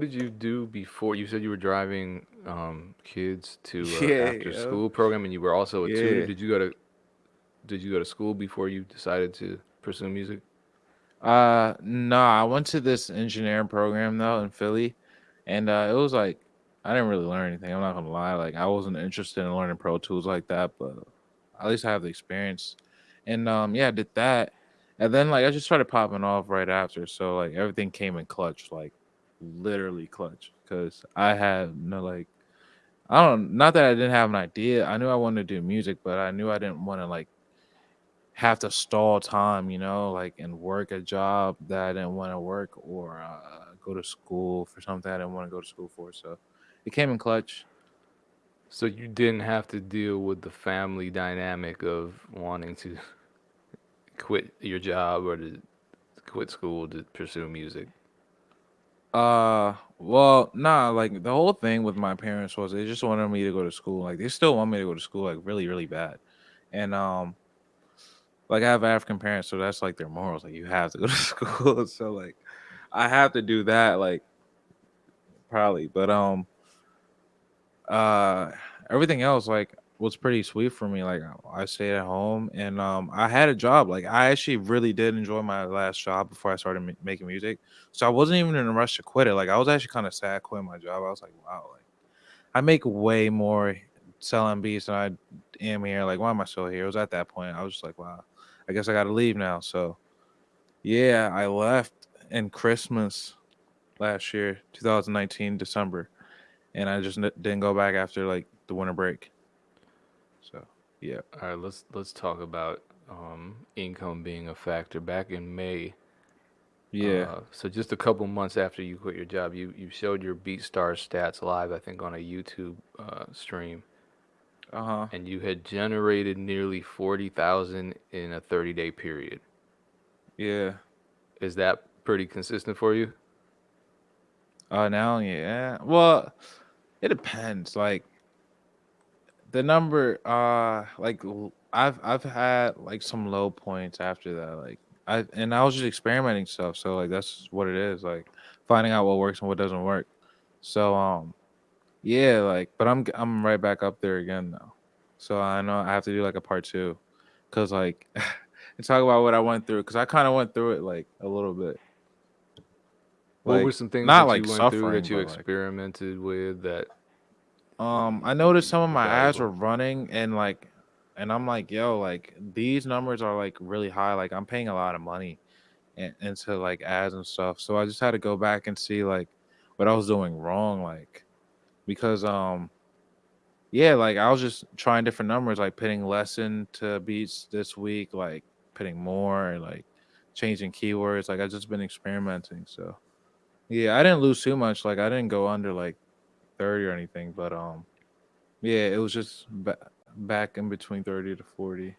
What did you do before you said you were driving, um, kids to a Yeah, after yo. school program and you were also a tutor. Yeah. Did you go to did you go to school before you decided to pursue music? Uh, nah, I went to this engineering program though in Philly, and uh, it was like I didn't really learn anything. I'm not gonna lie, like I wasn't interested in learning Pro Tools like that, but at least I have the experience. And um, yeah, I did that, and then like I just started popping off right after, so like everything came in clutch, like literally clutch, because I had no like I don't not that I didn't have an idea. I knew I wanted to do music, but I knew I didn't want to like have to stall time, you know, like and work a job that I didn't want to work or uh, go to school for something I didn't want to go to school for. So it came in clutch. So you didn't have to deal with the family dynamic of wanting to quit your job or to quit school to pursue music. Uh, well, nah, like the whole thing with my parents was they just wanted me to go to school. Like they still want me to go to school, like really, really bad. And um, like I have African parents, so that's like their morals. Like you have to go to school. So like I have to do that, like probably. But um, uh everything else like was pretty sweet for me like i stayed at home and um i had a job like i actually really did enjoy my last job before i started ma- making music so i wasn't even in a rush to quit it like i was actually kind of sad quitting my job i was like wow like i make way more selling beats than i am here like why am i still here it was at that point i was just like wow i guess i gotta leave now so yeah i left in christmas last year 2019 december and I just n- didn't go back after like the winter break. So yeah, All right, let's let's talk about um, income being a factor. Back in May, yeah, uh, so just a couple months after you quit your job, you you showed your BeatStars stats live, I think, on a YouTube uh, stream, uh huh, and you had generated nearly forty thousand in a thirty day period. yeah. Is that pretty consistent for you? Uh, now yeah. Well, it depends. Like the number, uh, like l- I've I've had like some low points after that. Like I and I was just experimenting stuff. So like that's what it is. Like finding out what works and what doesn't work. So um, yeah. Like, but I'm I'm right back up there again now. So I know I have to do like a part two, cause like. and talk about what I went through because I kind of went through it like a little bit, What were some things not that like you went through suffering, that you but like experimented with that um I noticed some of my ads were running and like and I'm like yo like these numbers are like really high like I'm paying a lot of money in, into like ads and stuff. So I just had to go back and see like what I was doing wrong like because um yeah like I was just trying different numbers like putting less into beats this week like putting more and like changing keywords. Like I've just been experimenting so Yeah, I didn't lose too much. Like I didn't go under like 30 or anything, but um yeah, it was just ba- back in between 30 to 40.